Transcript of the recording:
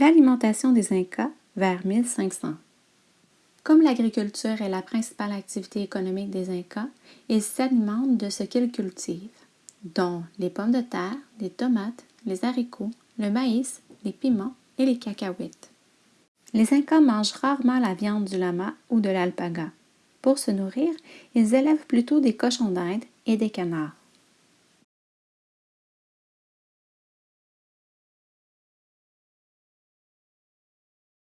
L'alimentation des Incas vers 1500. Comme l'agriculture est la principale activité économique des Incas, ils s'alimentent de ce qu'ils cultivent, dont les pommes de terre, les tomates, les haricots, le maïs, les piments et les cacahuètes. Les Incas mangent rarement la viande du lama ou de l'alpaga. Pour se nourrir, ils élèvent plutôt des cochons d'Inde et des canards.